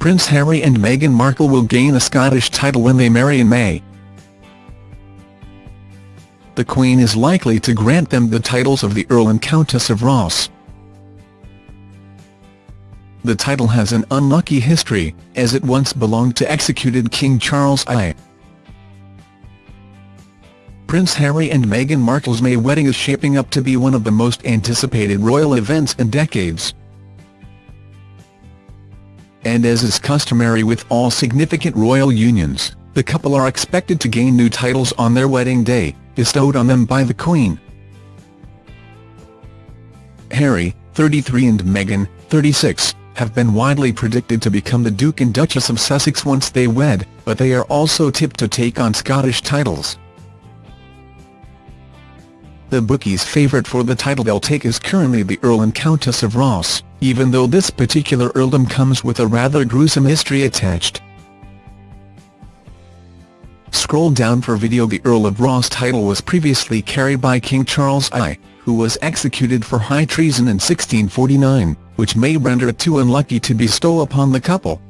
Prince Harry and Meghan Markle will gain a Scottish title when they marry in May. The Queen is likely to grant them the titles of the Earl and Countess of Ross. The title has an unlucky history, as it once belonged to executed King Charles I. Prince Harry and Meghan Markle's May wedding is shaping up to be one of the most anticipated royal events in decades. And as is customary with all significant royal unions, the couple are expected to gain new titles on their wedding day, bestowed on them by the Queen. Harry, 33 and Meghan, 36, have been widely predicted to become the Duke and Duchess of Sussex once they wed, but they are also tipped to take on Scottish titles. The bookies' favourite for the title they'll take is currently the Earl and Countess of Ross, even though this particular earldom comes with a rather gruesome history attached. Scroll down for video The Earl of Ross title was previously carried by King Charles I, who was executed for high treason in 1649, which may render it too unlucky to bestow upon the couple.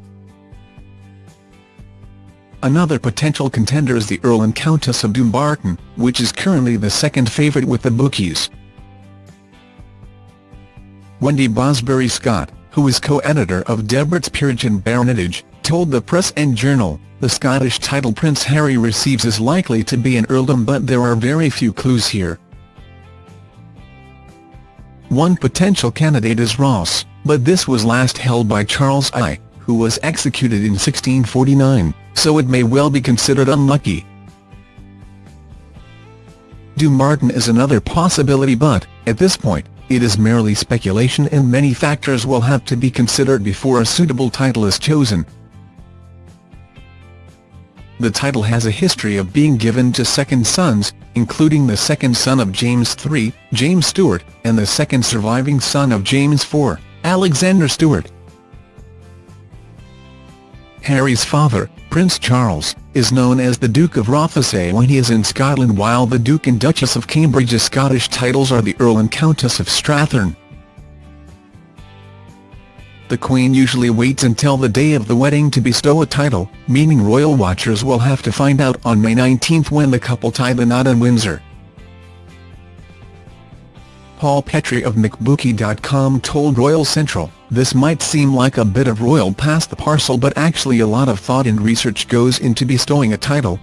Another potential contender is the Earl and Countess of Dumbarton, which is currently the second favourite with the bookies. Wendy Bosberry Scott, who is co-editor of Debrett's Peerage and Baronetage, told the Press and Journal, the Scottish title Prince Harry receives is likely to be an earldom but there are very few clues here. One potential candidate is Ross, but this was last held by Charles I, who was executed in 1649 so it may well be considered unlucky. Dumbarton is another possibility but, at this point, it is merely speculation and many factors will have to be considered before a suitable title is chosen. The title has a history of being given to second sons, including the second son of James III, James Stuart, and the second surviving son of James IV, Alexander Stuart. Harry's father, Prince Charles, is known as the Duke of Rothesay when he is in Scotland while the Duke and Duchess of Cambridge's Scottish titles are the Earl and Countess of Strathearn. The Queen usually waits until the day of the wedding to bestow a title, meaning royal watchers will have to find out on May 19 when the couple tie the knot in Windsor. Paul Petrie of McBookie.com told Royal Central, this might seem like a bit of royal past the parcel but actually a lot of thought and research goes into bestowing a title.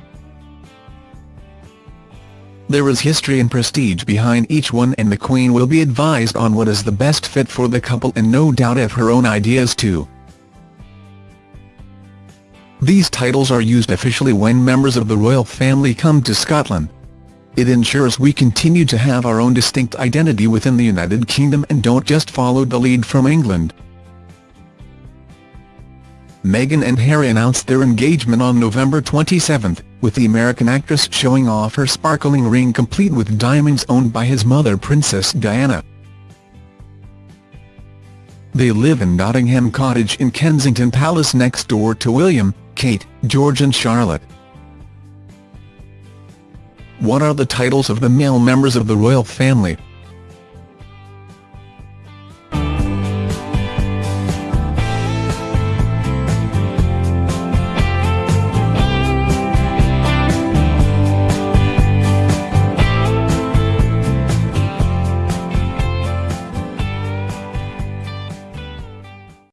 There is history and prestige behind each one and the Queen will be advised on what is the best fit for the couple and no doubt have her own ideas too. These titles are used officially when members of the royal family come to Scotland. It ensures we continue to have our own distinct identity within the United Kingdom and don't just follow the lead from England. Meghan and Harry announced their engagement on November 27, with the American actress showing off her sparkling ring complete with diamonds owned by his mother Princess Diana. They live in Nottingham Cottage in Kensington Palace next door to William, Kate, George and Charlotte. What are the titles of the male members of the royal family?